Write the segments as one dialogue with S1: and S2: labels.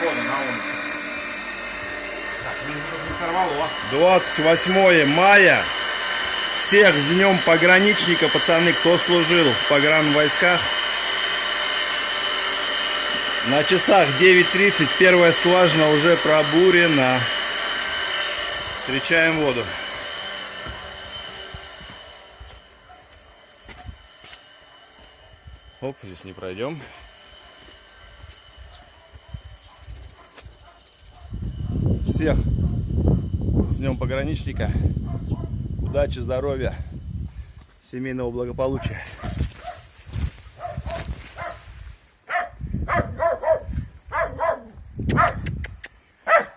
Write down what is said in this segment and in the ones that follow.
S1: воду на улице. Так, ну не сорвало.
S2: 28 мая. Всех с днем пограничника, пацаны, кто служил в погран войсках. На часах 9.30 первая скважина уже пробурена. Встречаем воду. Оп, здесь не пройдем. Всех с днем пограничника. Удачи, здоровья, семейного благополучия.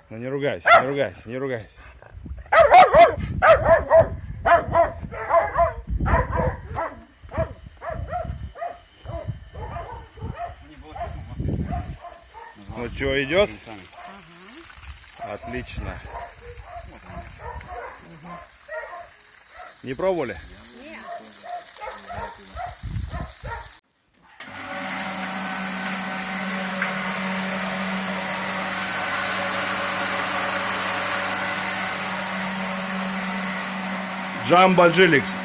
S2: Ну не ругайся, не ругайся, не ругайся. Ну что, идет? Отлично. Не пробовали? Джамбо Джиликс.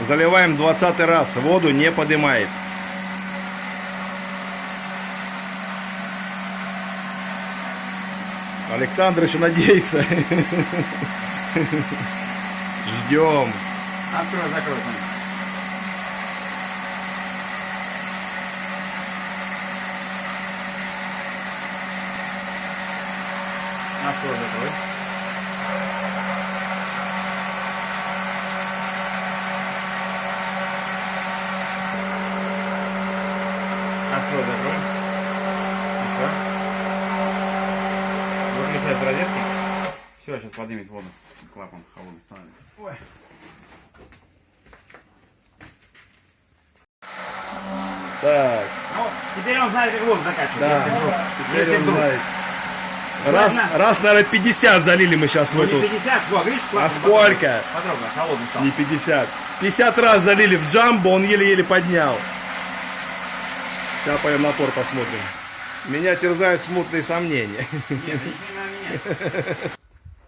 S2: Заливаем 20 раз. Воду не поднимает. Александр еще надеется. Ждем.
S1: Открой, закрой. Открой, закрой. Открой, закрой. Еще. Выключай с розетки. Все, сейчас поднимет воду. Клапан холодный становится. Ой.
S2: Так,
S1: Ну, теперь он знает, как воду закачивать.
S2: да.
S1: Если вдруг-
S2: Теперь
S1: если
S2: он
S1: вдруг.
S2: знает. Раз,
S1: Ладно.
S2: раз, наверное, 50 залили мы сейчас в
S1: Ну, не
S2: эту.
S1: 50, во, видишь, клапан
S2: А сколько?
S1: Потрогай, холодный стал.
S2: Не 50. 50 раз залили в джамбо, он еле-еле поднял. Сейчас пойдем напор посмотрим. Меня терзают смутные сомнения.
S1: Нет,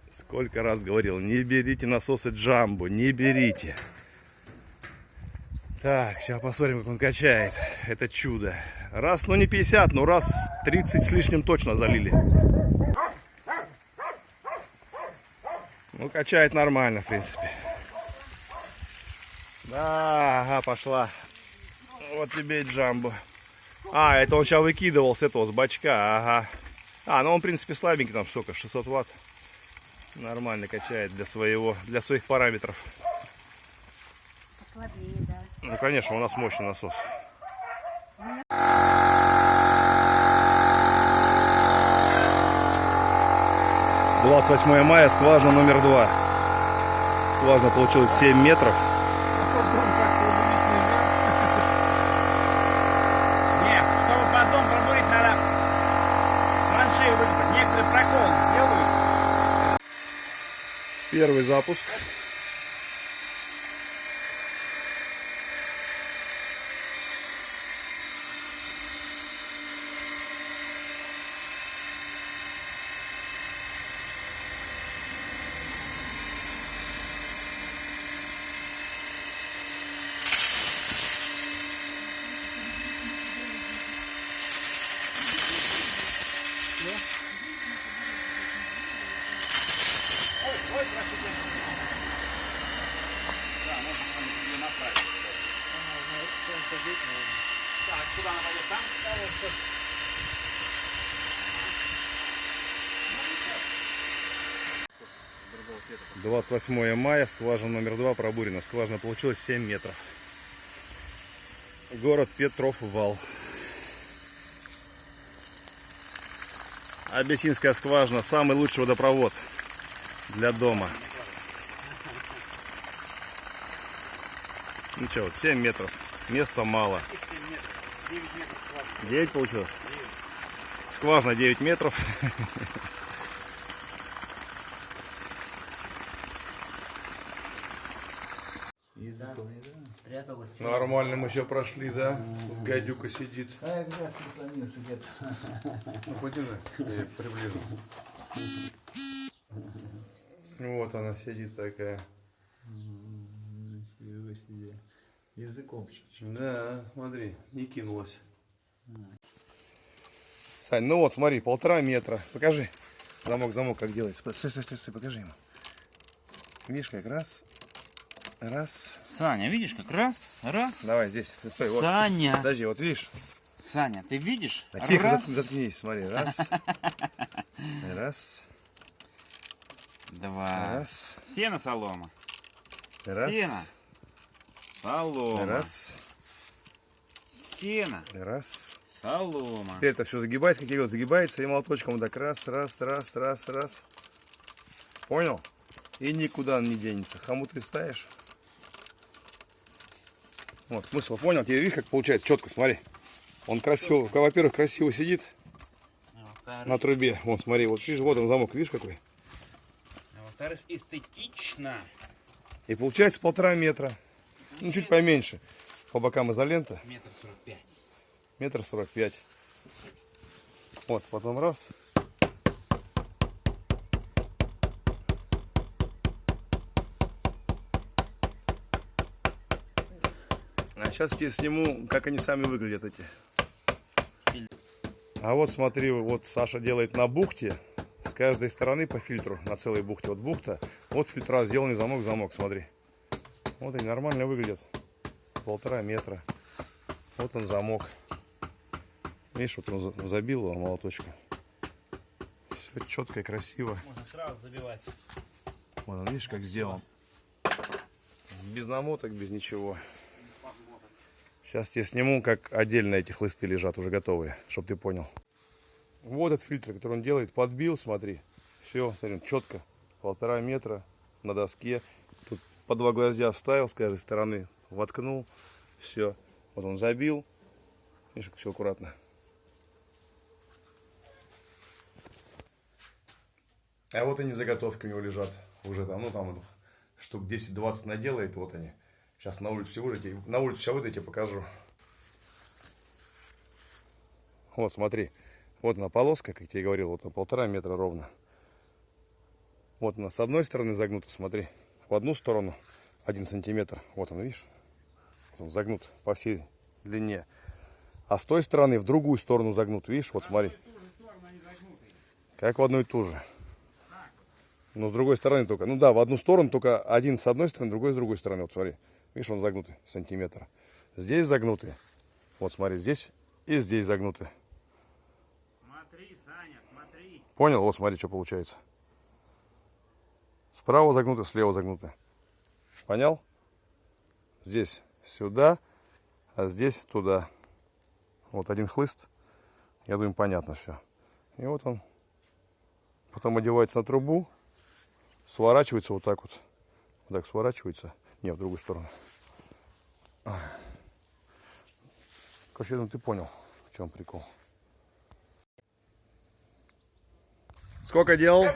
S2: Сколько раз говорил, не берите насосы джамбо, не берите. Так, сейчас посмотрим, как он качает. Это чудо. Раз, ну не 50, но раз 30 с лишним точно залили. Ну, качает нормально, в принципе. Да, ага, пошла. Вот тебе и джамбо. А, это он сейчас выкидывал с этого, с бачка, ага. А, ну он, в принципе, слабенький, там сколько, 600 ватт. Нормально качает для своего, для своих параметров.
S3: Послабее, да.
S2: Ну, конечно, у нас мощный насос. Двадцать восьмое мая, скважина номер два. Скважина получилась 7 метров.
S1: Нет, чтобы потом пробурить, надо траншею выкопать. Некоторые проколы делают.
S2: Первый запуск. 28 мая, скважина номер два пробурена. Скважина получилась 7 метров. Город Петров Вал. Абиссинская скважина самый лучший водопровод для дома. Ну что, вот 7 метров. Места мало. 9 получилось? Скважина 9 метров.
S3: спряталась.
S2: Нормально мы еще прошли, да? Тут гадюка сидит.
S3: А я как раз прислонился где-то.
S2: Ну, подержи, я приближу. Вот она сидит такая.
S3: Ничего себе. Языком чуть-чуть.
S2: Да, смотри, не кинулась. Сань, ну вот, смотри, полтора метра. Покажи. Замок, замок, как делается. Стой, стой, стой, стой, покажи ему. Видишь, как раз, раз.
S1: Саня, видишь, как раз, раз.
S2: Давай здесь, стой, вот.
S1: Саня,
S2: Подожди, вот видишь.
S1: Саня, ты видишь?
S2: А, тихо,
S1: раз,
S2: зат- заткнись, смотри, раз. Раз,
S1: два.
S2: раз,
S1: Сено, солома.
S2: раз,
S1: Сено. Солома.
S2: раз,
S1: Сено.
S2: раз.
S1: Солома.
S2: Теперь это все загибается, как я говорил, загибается и молоточком вот так раз, раз, раз, раз, раз. Понял? И никуда он не денется. Хомут ты ставишь. Вот, смысл понял? Теперь видишь, как получается четко, смотри. Он красиво, во-первых, красиво сидит
S1: А
S2: на трубе. Вон, смотри, вот видишь, вот он замок, видишь какой?
S1: а во-вторых, эстетично.
S2: И получается полтора метра. Ну, чуть поменьше. По бокам изолента.
S1: Метр сорок пять.
S2: Метр сорок пять. Вот, потом раз. Сейчас тебе сниму, как они сами выглядят эти. А вот смотри, вот Саша делает на бухте. С каждой стороны по фильтру, на целой бухте. Вот бухта, вот фильтра сделанный замок, замок, смотри. Вот они нормально выглядят. Полтора метра. Вот он замок. Видишь, вот он за- забил его молоточком. Все четко и красиво.
S1: Можно сразу забивать.
S2: Вот он, видишь, как сделан. Без намоток, без ничего. Сейчас тебе сниму, как отдельно эти хлысты лежат, уже готовые, чтобы ты понял. Вот этот фильтр, который он делает, подбил, смотри. Все, смотри, четко. Полтора метра на доске. Тут по два гвоздя вставил с каждой стороны, воткнул. Все. Вот он забил. Видишь, все аккуратно. А вот они заготовки у него лежат. Уже там, ну там штук 10-20 наделает, вот они. Сейчас на улицу все выйдете. На улицу сейчас выйду, я покажу. Вот, смотри. Вот она полоска, как я тебе говорил, вот на полтора метра ровно. Вот она с одной стороны загнута, смотри. В одну сторону один сантиметр. Вот он, видишь? Он загнут по всей длине. А с той стороны в другую сторону загнут. Видишь, вот смотри. Как в одну и ту же. Но с другой стороны только. Ну да, в одну сторону только один с одной стороны, другой с другой стороны. Вот смотри. Видишь, он загнутый сантиметр. Здесь загнутый. Вот смотри, здесь и здесь загнутый.
S1: Смотри, Саня, смотри.
S2: Понял? Вот смотри, что получается. Справа загнуто, слева загнуто. Понял? Здесь сюда, а здесь туда. Вот один хлыст. Я думаю, понятно все. И вот он. Потом одевается на трубу. Сворачивается вот так вот. Вот так сворачивается. Не, в другую сторону. Короче, думаю, ты понял, в чем прикол. Сколько делал?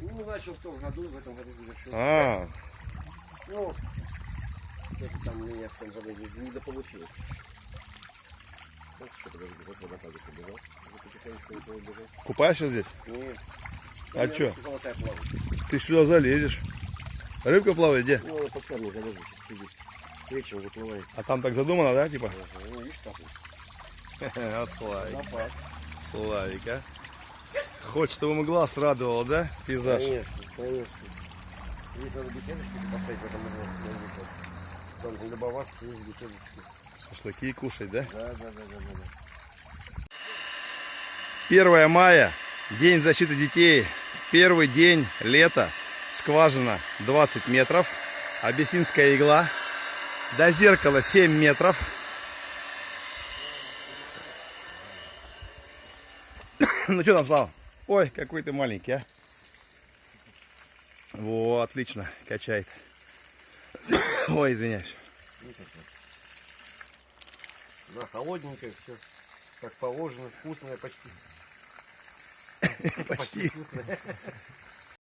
S4: Ну, начал в том году, в этом году завершил.
S2: А,
S4: Ну, это там у меня в том году не, что, бежал.
S2: купаешься здесь?
S4: Нет.
S2: А
S4: плавает.
S2: Ты сюда залезешь. Рыбка плавает где?
S4: Ну, она под камни Вечером выплывает.
S2: А там так задумано, да, типа?
S4: Ага, Ну, видишь, как.
S2: От Славик. Славик, а? Хочет, чтобы ему глаз радовал, да? Пейзаж.
S4: Конечно, конечно. Здесь надо беседочки поставить в этом. Там любоваться, есть беседочки.
S2: Шашлыки кушать, да?
S4: Да, да, да, да, да. да.
S2: 1 мая, день защиты детей. Первый день лета. Скважина 20 метров. Абиссинская игла. До зеркала 7 метров. Ну что там, Слава? Ой, какой ты маленький, а. Во, отлично, качает. Ой, извиняюсь.
S4: Да, холодненькое все. Как положено, вкусное почти.
S2: Почти.
S4: вкусное.